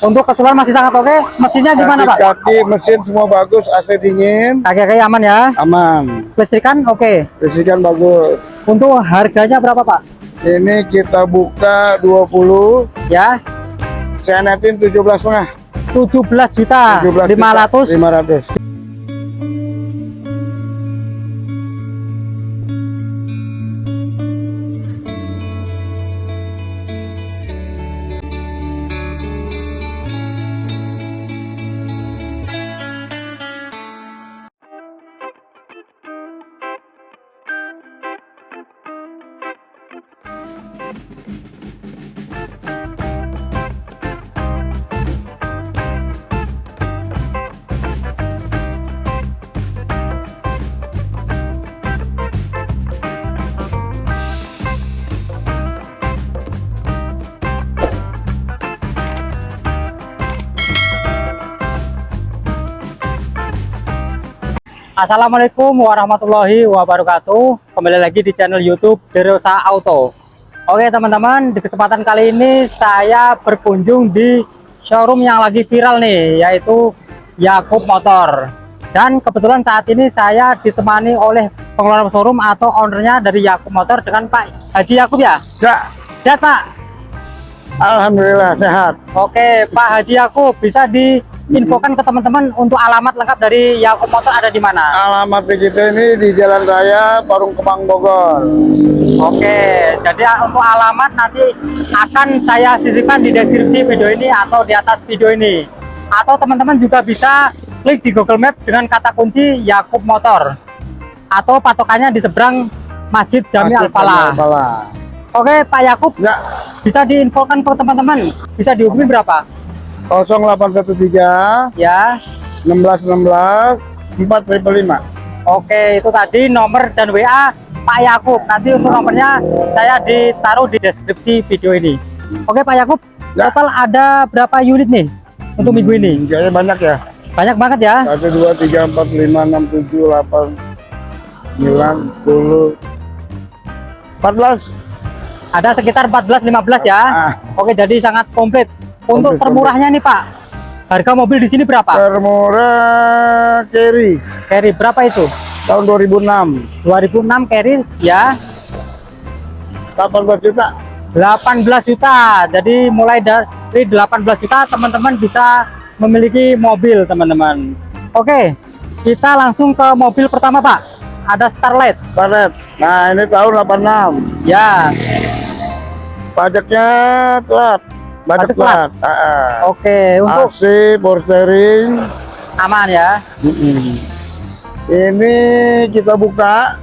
Untuk keseluruhan masih sangat oke. Mesinnya gimana Pak? Kaki mesin semua bagus, AC dingin, Kaki-kaki aman ya. aman. Listrikan oke. Listrikan bagus. Untuk harganya berapa Pak? Ini kita buka 20, Ya, saya netin 17 setengah. 17 juta 500 500. Assalamualaikum warahmatullahi wabarakatuh. Kembali lagi di channel youtube Derosa Auto Oke teman-teman di kesempatan kali ini saya berkunjung di showroom yang lagi viral nih Yaitu Yakub Motor. Dan kebetulan saat ini saya ditemani oleh pengelola showroom atau ownernya dari Yakub Motor dengan Pak Haji Yakub ya? Ya, Sehat Pak? Alhamdulillah sehat. Oke Pak Haji Yakub bisa diinfokan ke teman-teman untuk alamat lengkap dari Yakub Motor ada di mana Alamat kita ini di Jalan Raya Parung Kemang Bogor. Oke, jadi untuk alamat nanti akan saya sisipkan di deskripsi video ini atau di atas video ini. Atau teman-teman juga bisa klik di Google Map dengan kata kunci Yakub Motor. Atau patokannya di seberang Masjid Jami Al-Falah. Al-Falah. Oke, Pak Yakub, Ya, bisa diinfokan ke teman-teman. Bisa dihubungi berapa? 0813 Ya. 1616 455. Oke, itu tadi nomor dan WA Pak Yakub. Nanti untuk nomornya saya ditaruh di deskripsi video ini. Oke, Pak Yakub. Ya. Total ada berapa unit nih untuk minggu ini? Kayaknya banyak ya. Banyak banget ya. 1 2 3 4 5 6 7 8 9 10 14. Ada sekitar 14 15 ya. Ah, Oke, jadi sangat komplit. Untuk Komplit, termurahnya nih, Pak. Harga mobil di sini berapa? termurah carry Carry berapa itu? tahun 2006 2006 carry ya 18 juta. 18 juta. Jadi mulai dari 18 juta teman-teman bisa memiliki mobil, teman-teman. Oke, kita langsung ke mobil pertama, Pak. Ada Starlight. Paret. Nah, ini tahun 86. Ya. Pajaknya telat. Pajak telat. Ah, ah. Oke, untuk AC, power steering. aman ya. Ini kita buka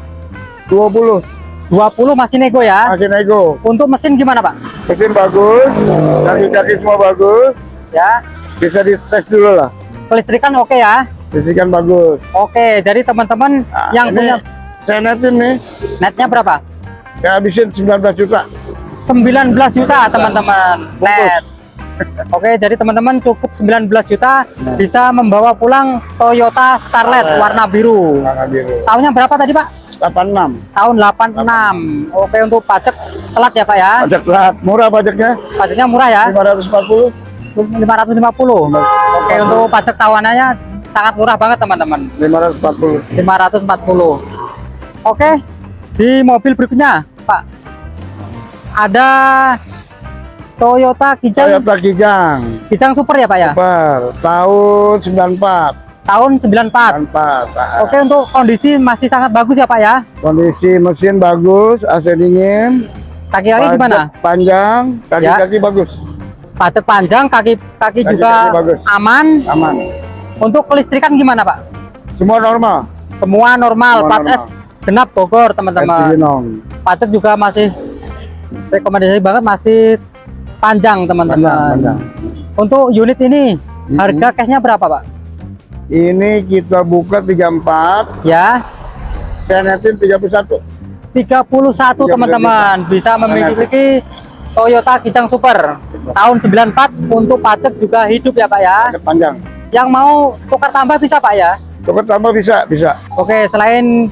20 20 masih nego ya. masih nego. Untuk mesin gimana, Pak? Mesin bagus, kaki-kaki semua bagus. Ya. Bisa dites dulu lah. Kelistrikan oke ya. Listrikan bagus. Oke, jadi teman-teman Nah, yang ini punya saya netin nih, netnya berapa? saya habisin 19 juta. 19 juta, teman-teman. Net. Oke, jadi teman-teman cukup 19 juta Nah. bisa membawa pulang Toyota Starlet Starlet. warna biru. Warna biru. Tahunnya berapa tadi, Pak? 86. Tahun 86. Oke, untuk pajak telat ya, Pak ya. Pajak telat, murah pajaknya. Pajaknya murah ya. 540. 550. Oke, untuk pajak tahuanannya sangat murah banget, teman-teman. 540. 540. Oke, di mobil berikutnya, Pak. Ada Toyota Kijang, Toyota Kijang. Kijang Super ya, Pak ya? Super. Tahun 94. Tahun 94. 94. Ah. Oke, untuk kondisi masih sangat bagus ya, Pak ya? Kondisi mesin bagus, AC dingin. Kaki-kaki gimana? Panjang, kaki-kaki bagus. Pajak panjang, kaki-kaki Kaki-kaki juga bagus. aman. Aman. Untuk kelistrikan gimana, Pak? Semua normal. Semua normal, Semua normal. Genap Bogor, teman-teman. Pajak juga masih rekomendasi banget masih panjang, teman-teman. panjang. Untuk unit ini Mhm. harga cashnya berapa, Pak? Ini kita buka 34, Ya, saya netin 31. 31 teman-teman bisa memiliki Toyota Kijang Super tahun 94 untuk pajak juga hidup ya Pak ya. Pajak panjang. Yang mau tukar tambah bisa Pak ya. Tukar tambah bisa, bisa. Oke, selain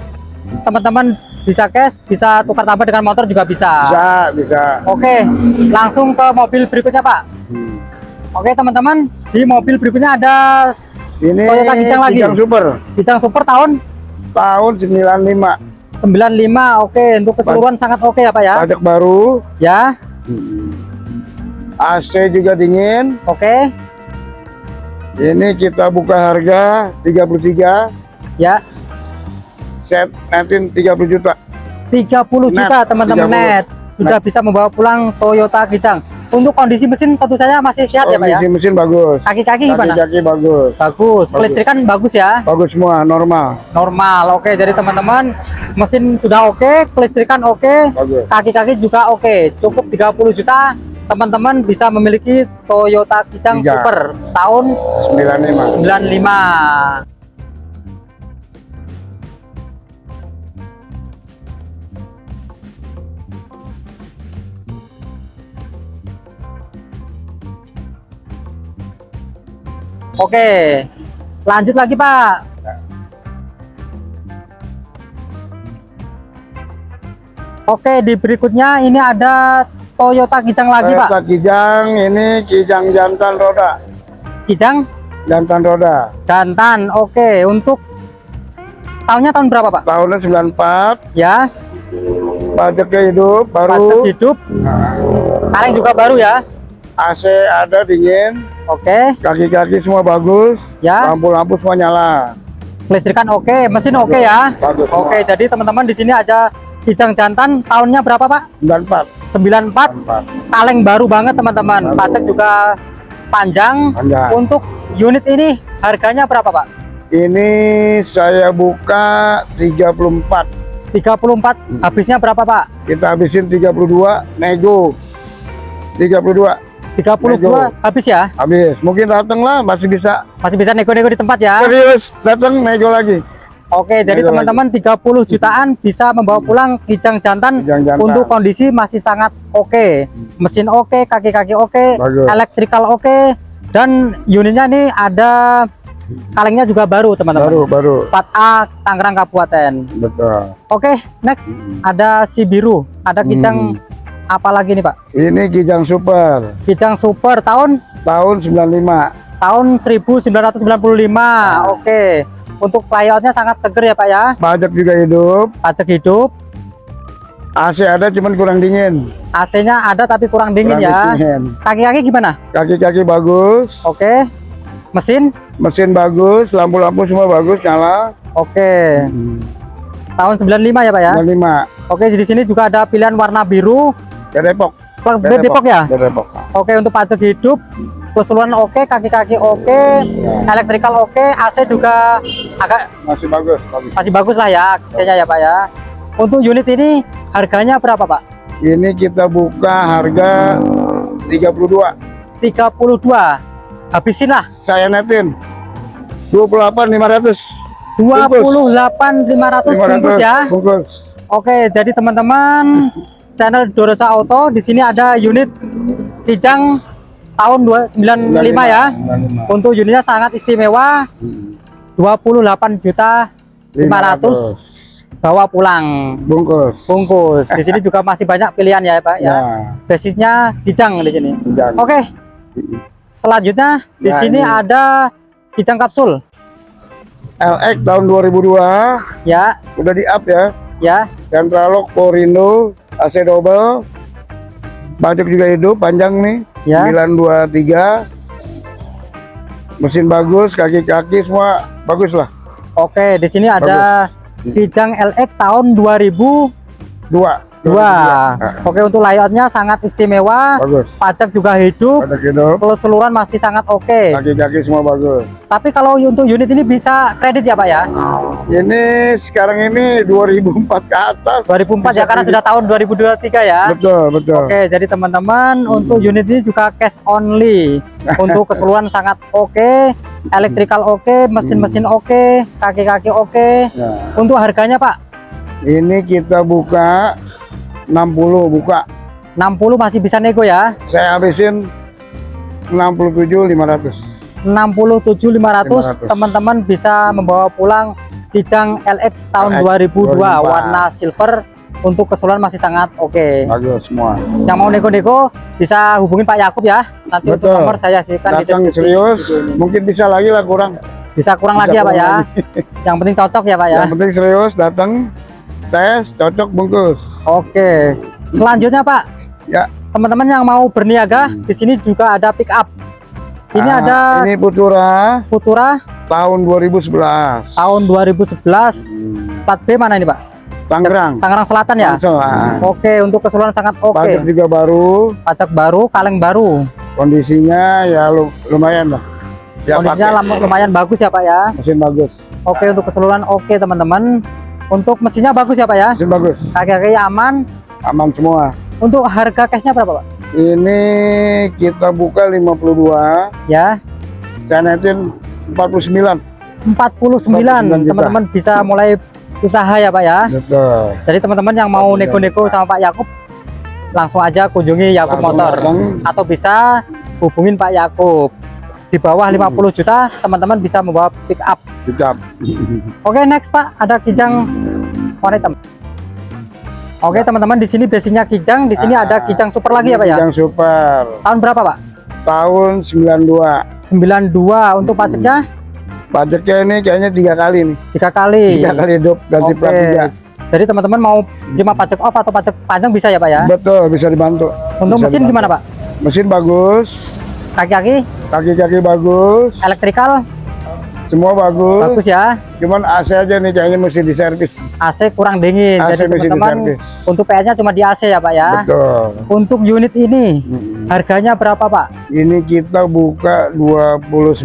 teman-teman bisa cash, bisa tukar tambah dengan motor juga bisa. Bisa, bisa. Oke, langsung ke mobil berikutnya Pak. Hmm. Oke teman-teman, di mobil berikutnya ada Ini Toyota Kijang lagi. Kijang Super Kijang Super tahun tahun 95. 95. Oke, untuk keseluruhan sangat oke ya Pak ya. Pajak baru. Ya, AC juga dingin. oke. Ini kita buka harga 33, Ya, set netin 30 juta. 30 Net, juta teman-teman 30. net. Sudah bisa membawa pulang Toyota Kijang. Untuk kondisi mesin tentu saja masih sehat ya Pak ya. Kondisi mesin bagus. Kaki-kaki gimana? Kaki-kaki bagus. Bagus. Bagus. Kelistrikan bagus ya. Bagus semua, normal. Normal. Oke, jadi teman-teman mesin sudah oke, kelistrikan oke, Bagus. kaki-kaki juga oke. Cukup 30 juta teman-teman bisa memiliki Toyota Kijang Kijang. Super tahun 95. 95. Oke, lanjut lagi Pak. Oke, di berikutnya ini ada Toyota Kijang lagi Pak. Toyota Kijang ini Kijang jantan roda. Kijang Jantan roda. jantan. Oke, untuk tahunnya tahun berapa Pak? Tahunnya 94, Ya, pajaknya hidup, pajak baru. hidup. Kaleng juga baru ya. AC ada dingin, Oke, kaki-kaki semua bagus, ya. lampu-lampu semua nyala. Kelistrikan oke, mesin oke ya. Bagus. Oke, jadi teman-teman di sini ada Kijang jantan tahunnya berapa Pak? 94. 94. 94. Kaleng baru banget teman-teman. Pajak juga panjang. Panjang. Untuk unit ini harganya berapa Pak? Ini saya buka 34. 34. Habisnya berapa Pak? Kita habisin 32, nego. 32 32 Nego. habis ya? habis. Mungkin datang lah, masih bisa. Masih bisa nego-nego di tempat ya? Serius, datang nego lagi. Oke, jadi Nego teman-teman 30 jutaan bisa membawa pulang Kijang jantan Kijang jantan. untuk kondisi masih sangat oke. Mesin oke, kaki-kaki oke, Bagus. elektrikal oke dan unitnya ini ada kalengnya juga baru teman-teman. Baru, baru. 4A Tangerang Kabupaten. Betul. Oke, next ada si biru. Ada Kijang Hmm. Apa lagi nih, Pak? Ini Kijang Super Kijang Super tahun tahun 95. tahun 1995. Oke. Untuk layoutnya sangat seger ya, Pak ya. Pajak juga hidup. Pajak hidup. AC ada cuman kurang dingin. AC-nya ada tapi kurang dingin Kurang ya. Kaki-kaki gimana? Kaki-kaki bagus, Oke. Mesin? mesin bagus, lampu-lampu semua bagus nyala. Oke. Tahun 95 ya, Pak ya. 95. Oke, di sini juga ada pilihan warna biru. Dari Depok. Plat B Depok ya? Dari Depok. Oke, untuk pajak hidup keseluruhan oke, kaki-kaki oke, elektrikal oke, AC juga agak Masih bagus, bagus. masih bagus lah ya AC-nya ya, Pak ya. Untuk unit ini harganya berapa, Pak? Ini kita buka harga 32. 32. Habisin lah. Saya netin 28 500. 28.500 bungkus ya. Bungkus. Oke, jadi teman-teman channel Dorosa Auto di sini ada unit Kijang tahun 295 ya. 95. Untuk unitnya sangat istimewa, 28 juta 500 bawa pulang bungkus. bungkus. Di sini juga masih banyak pilihan ya, Pak ya. Ya, Basisnya Kijang di sini. Oke. Selanjutnya di Nah, sini ini. ada Kijang kapsul LX tahun 2002 ya, udah di up ya. ya. Centralog Porindo AC double. Pajak juga hidup panjang nih. Ya. 923. Mesin bagus, kaki-kaki semua bagus lah. Oke, di sini ada Kijang LX tahun 2002. Dua. Nah, Oke, untuk layoutnya sangat istimewa. Bagus. Pajak juga hidup. Pajak hidup. Keseluruhan masih sangat oke. Kaki-kaki semua bagus. Tapi kalau untuk unit ini bisa kredit ya, Pak ya? Ini sekarang ini 2004 ke atas. 2004 ya karena sudah tahun 2023 ya. Betul, betul. Oke, jadi teman-teman untuk unit ini juga cash only. Untuk keseluruhan sangat oke, electrical oke, mesin-mesin oke, kaki-kaki oke. Ya. Untuk harganya, Pak, Ini kita buka 60 buka. 60 masih bisa nego ya. Saya habisin 67 500. 67.500 500. teman-teman bisa membawa pulang Kijang LX tahun LX 2002 2002. warna silver untuk keseluruhan masih sangat oke. bagus semua Yang mau nego-nego bisa hubungin Pak Yakub ya. Nanti untuk Betul. nomor saya sisihkan di datang serius mungkin bisa lagi lah kurang Bisa kurang Bisa lagi ya Pak ya. lagi. Yang penting cocok ya Pak ya. yang penting serius datang tes cocok bungkus Oke. Selanjutnya Pak, ya teman-teman yang mau berniaga Hmm. di sini juga ada pick up. Ini Ah, ada ini Putura Futura tahun 2011 tahun 2011 plat B mana ini Pak? Tangerang Tangerang Selatan ya. Tangsel, ah. Oke, untuk keseluruhan sangat oke. pajak juga baru Pajak baru, kaleng baru. kondisinya ya lu- lumayan lah ya Kondisinya pakai. lumayan bagus ya Pak ya. mesin bagus Oke, untuk keseluruhan oke teman-teman. Untuk mesinnya bagus ya Pak ya. mesin bagus Kaki-kaki aman. aman semua Untuk harga cashnya berapa Pak? ini kita buka 52 Ya, saya netin 49 49 juta. teman-teman bisa mulai usaha ya Pak ya. betul Jadi teman-teman yang mau 49 nego-nego sama Pak Yakub langsung aja kunjungi Yakub Langsung Motor datang. atau bisa hubungin Pak Yakub. Di bawah 50 juta teman-teman bisa membawa pick up. Kecap. Oke, next Pak, ada kijang warna hitam. Oke, teman-teman di sini basicnya kijang, di sini Ah, ada kijang super lagi ya Pak ya. Yang super Tahun berapa Pak? tahun 92 92 untuk pajaknya pajaknya ini kayaknya tiga kali nih tiga kali. tiga kali hidup ganti Oke. plat tiga Jadi teman-teman mau terima pajak off atau pajak panjang bisa ya Pak ya. betul bisa dibantu Untuk Bisa mesin dibantu. gimana Pak? mesin bagus Kaki-kaki, kaki-kaki bagus elektrikal semua bagus, bagus ya. cuman AC aja nih kayaknya mesti diservis AC kurang dingin. AC Jadi mesti teman-teman untuk PS-nya cuma di AC ya Pak ya. betul Untuk unit ini Mm-mm. harganya berapa Pak? ini kita buka 29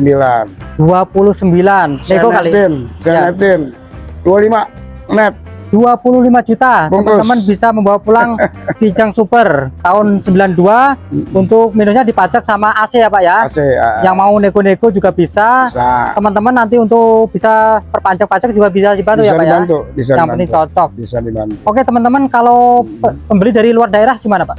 29. Nego kali. netin saya Ya. netin 25 net 25 juta. Teman-teman bisa membawa pulang Kijang Super tahun 92 untuk minusnya dipajak sama AC ya Pak ya. AC ah, Yang mau nego-nego juga bisa. Teman-teman nanti untuk bisa perpanjang pajak juga bisa dibantu bisa ya Pak ya. dibantu bisa Yang penting cocok. bisa dibantu Oke teman-teman kalau pe- pembeli dari luar daerah gimana Pak?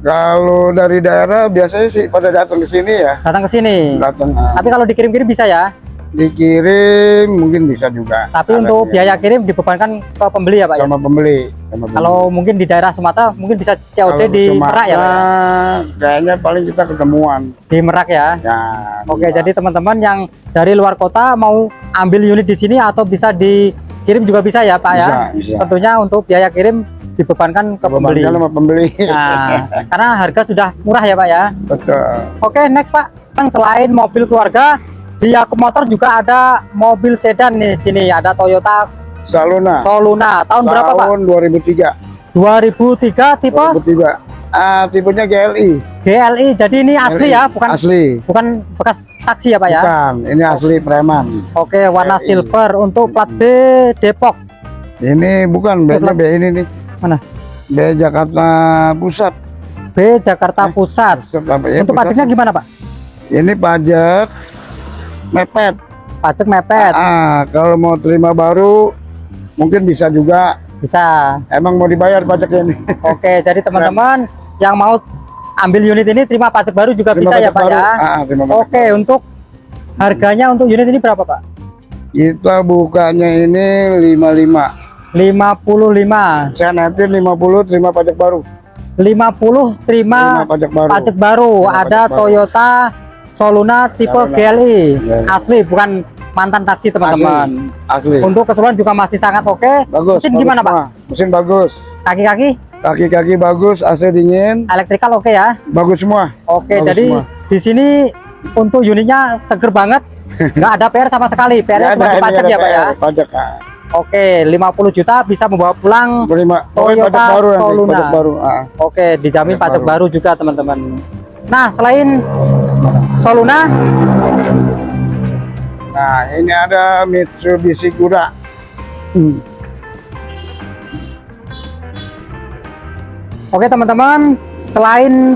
Kalau dari daerah biasanya sih pada datang ke sini ya, Datang ke sini. datang ah, Tapi kalau dikirim-kirim bisa ya. Dikirim mungkin bisa juga. Tapi Ada untuk biaya kirim dibebankan ke pembeli ya Pak ya. sama pembeli, sama pembeli. Kalau mungkin di daerah Sumatera mungkin bisa COD Kalau di cuma- Merak ya Pak ya. Kayaknya paling kita ketemuan. Di Merak ya. Ya. Oke, jadi teman-teman yang dari luar kota mau ambil unit di sini atau bisa dikirim juga bisa ya Pak ya. Bisa, bisa. Tentunya untuk biaya kirim dibebankan ke pembeli. Sama pembeli. Nah, karena harga sudah murah ya Pak ya. Betul. Oke, next Pak. Kan Selain mobil keluarga, di Yakub Motor juga ada mobil sedan nih sini. Ada Toyota Saluna. Soluna. Tahun berapa Pak? Tahun 2003. 2003 tipe 2003. Ah, tipenya GLI. GLI. Jadi ini asli GLI. ya, bukan asli. bukan bekas taksi ya Pak ya. Bukan, ini asli preman. Oke, warna GLI. silver untuk plat B Depok. Ini bukan Bukan. B ini nih. Mana? B Jakarta Pusat. B Jakarta Pusat. Pusat apa ya? Untuk Pusat. pajaknya gimana Pak? Ini pajak mepet. Pajak mepet. Ah, kalau mau terima baru mungkin bisa juga. Bisa. Emang mau dibayar pajaknya ini. Oke, jadi teman-teman yang mau ambil unit ini terima pajak baru juga Terima bisa ya pajak Pak baru. ya. Ah, terima pajak Oke, untuk harganya untuk unit ini berapa Pak? Kita bukanya ini 55. 55. Saya nanti 50 terima pajak baru. 50 terima Terima pajak baru. pajak baru. Terima Ada pajak baru. Soluna tipe Soluna. GLI. GLI. Asli bukan mantan taksi teman-teman. Asli. Untuk keseluruhan juga masih sangat oke. Bagus. Mesin bagus gimana Pak? Mesin bagus. Kaki-kaki Kaki-kaki bagus, AC dingin, elektrikal oke ya. bagus semua. Oke, Bagus jadi semua. di sini untuk unitnya seger banget. Nggak ada PR sama sekali. PR-nya Nggak cuma pajak ya Pak ya. PR, Pajak. Oke, 50 juta bisa membawa pulang. Terima. Pokoknya Toyota baru Soluna. baru. Ah. Oke, dijamin Pajak pajak baru. baru juga teman-teman. Nah, selain Soluna, Nah, ini ada Mitsubishi Kuda. oke teman-teman, selain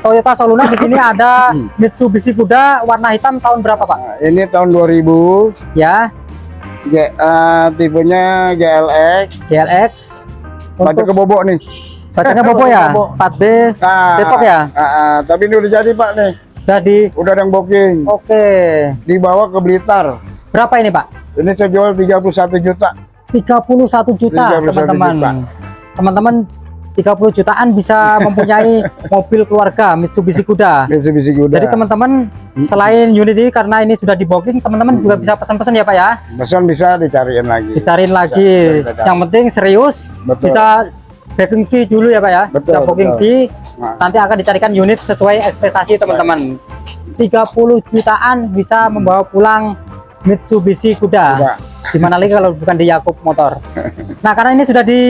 Toyota Soluna di sini ada Mitsubishi Kuda warna hitam tahun berapa Pak? Nah, ini tahun 2000, Ya, G, eh, tipenya GLX. GLX. Pajak Untuk kebobok nih. bacanya Bobo ya, Bobo. 4B Nah, Depok ya? ah, ah, tapi ini udah jadi Pak nih. Jadi Udah ada yang booking. oke. Dibawa ke Blitar. Berapa ini Pak? Ini saya jual 31 juta. 31 juta 31 teman-teman. teman-teman 30 jutaan bisa mempunyai mobil keluarga Mitsubishi Kuda. Mitsubishi Kuda. Jadi teman-teman selain unit ini karena ini sudah di booking, teman-teman juga bisa pesan-pesan ya Pak ya. pesan bisa dicariin lagi. Dicariin lagi. bisa, bisa. Yang penting serius, Betul. bisa booking fee dulu ya Pak ya. Betul, Bisa booking betul. fee, Nah. nanti akan dicarikan unit sesuai ekspektasi teman-teman. 30 jutaan bisa membawa pulang Mitsubishi Kuda. Kuda. Gimana lagi kalau bukan di Yakub Motor. Nah, karena ini sudah di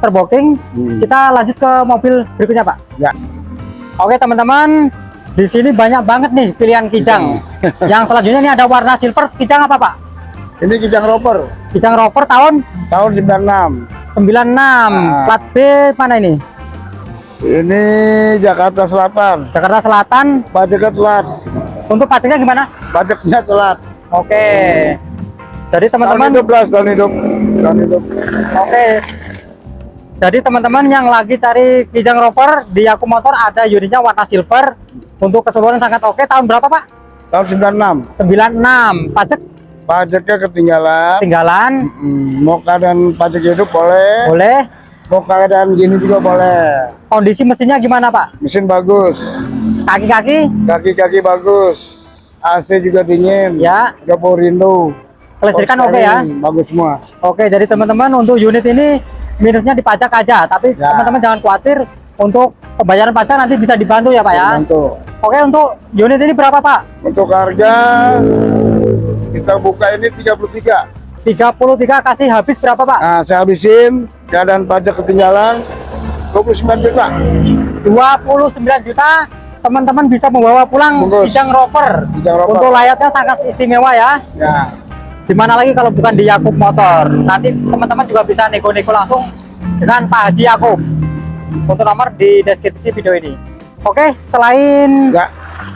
terbooking, Hmm. kita lanjut ke mobil berikutnya, Pak. Ya. Oke, teman-teman. Di sini banyak banget nih pilihan kijang. Yang selanjutnya ini ada warna silver. Kijang apa, Pak? Ini Kijang Rover Kijang Rover tahun tahun 96. 96. Ah. Plat B mana ini? Ini Jakarta Selatan. Jakarta Selatan. Pajaknya telat. Untuk pajaknya gimana? Pajaknya telat. Oke. Jadi Tahun teman-teman hidup belas tahun hidup. Tahun hidup. Oke. Jadi teman-teman yang lagi cari Kijang Rover di Yaku Motor ada unitnya warna silver. Untuk keseluruhan sangat oke. Tahun berapa Pak? Tahun 96. 96. Pajak Pajaknya ketinggalan. tinggalan. Hmm, mau keadaan pajak hidup boleh. Boleh. Mau keadaan gini juga boleh. Kondisi mesinnya gimana Pak? Mesin bagus. Kaki-kaki? Kaki-kaki bagus. AC juga dingin. Ya. Ada power window. Kelistrikan oke ya? steering, Bagus semua. Oke. Jadi teman-teman untuk unit ini minusnya di pajak aja. Tapi Ya. teman-teman jangan khawatir. Untuk pembayaran pajak nanti bisa dibantu ya Pak ya. Bantu. Oke untuk unit ini berapa Pak? Untuk harga kita buka ini 33. 33 kasih habis berapa Pak? Nah, saya habisin keadaan pajak ketinggalan 29 juta. 29 juta teman-teman bisa membawa pulang Bungkus. Kijang Rover. Kijang Rover. Untuk layaknya sangat istimewa ya. Ya. Di mana lagi kalau bukan di Yakub Motor. Nanti teman-teman juga bisa nego-nego langsung dengan Pak Haji Yakub. Untuk nomor di deskripsi video ini. Oke, selain Ya.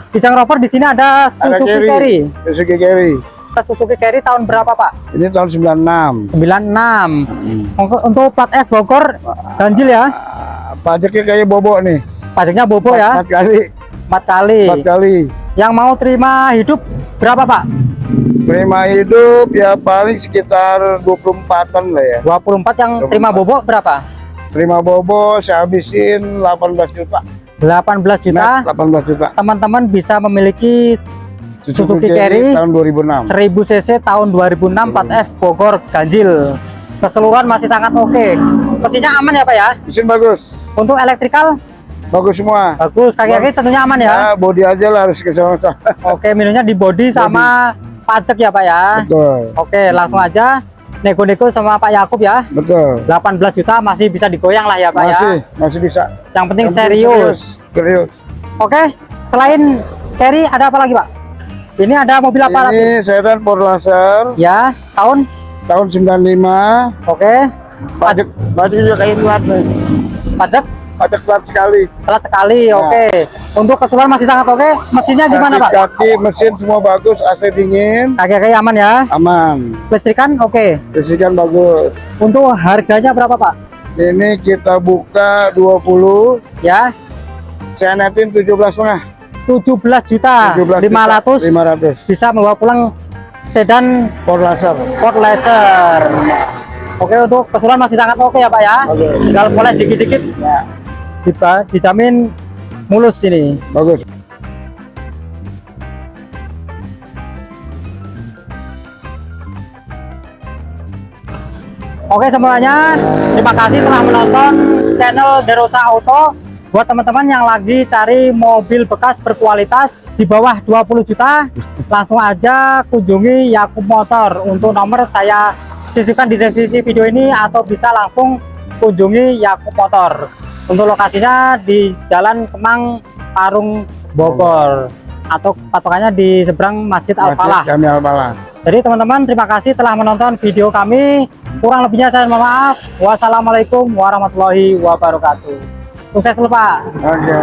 Kijang Rover di sini ada Suzuki. Carry. Suzuki Carry. Suzuki Carry tahun berapa Pak? Ini tahun 96. 96. Hmm. Untuk, plat F Bogor ganjil ya. Ah, Pajaknya kayak bobo nih. Pajaknya bobo ya, Empat kali. 4 kali. Empat kali. Yang mau terima hidup berapa Pak? Prima hidup ya paling sekitar 24-an lah ya. 24 yang 24. terima bobok berapa? Terima bobo saya habisin 18 juta. 18 juta. Net 18 juta. Teman-teman bisa memiliki Suzuki Carry tahun 2006. 1000 cc tahun 2006 4F Bogor ganjil. Keseluruhan masih sangat oke. Mesinnya aman ya Pak ya? Mesin bagus. Untuk elektrikal Bagus semua. bagus. Kaki-kaki tentunya aman ya. Ya, body aja lah harus ke sana. Oke, minusnya di body sama pajak ya Pak ya. Betul. Oke, langsung aja nego-nego sama Pak Yakub ya. Betul. 18 juta masih bisa digoyang lah ya Pak ya. Masih, masih bisa. Yang penting Yang serius. Serius. Oke, selain carry ada apa lagi Pak? Ini ada mobil apa lagi? Ini sedan Porlaser Ya, tahun. tahun 95. Oke, Pajak pajak juga kayak telat nih. pajak Pajak telat sekali. telat sekali. Ya. Oke, untuk keseluruhan masih sangat oke. Mesinnya gimana Pak? Kaki mesin semua bagus, AC dingin, Kaki-kaki aman ya. aman. Listrikan oke. Listrik bagus. Untuk harganya berapa Pak? Ini kita buka 20, Ya, saya netin 17 setengah. 17 juta 17 500 500. bisa membawa pulang sedan Porlaser. Ford Laser. Oke, untuk keseluruhan masih sangat oke ya Pak ya. Oke. Tinggal poles dikit-dikit. Kita dijamin mulus ini. Bagus. Oke semuanya, terima kasih telah menonton channel Derosa Auto. Buat teman-teman yang lagi cari mobil bekas berkualitas di bawah 20 juta, langsung aja kunjungi Yakub Motor. Untuk nomor saya sisipkan di deskripsi video ini atau bisa langsung kunjungi Yakub Motor. Untuk lokasinya di Jalan Kemang Parung Bogor atau patokannya di seberang Masjid Al-Falah. Jadi teman-teman terima kasih telah menonton video kami. Kurang lebihnya saya mohon maaf. Wassalamualaikum warahmatullahi wabarakatuh. Sukses dulu Pak. Oke.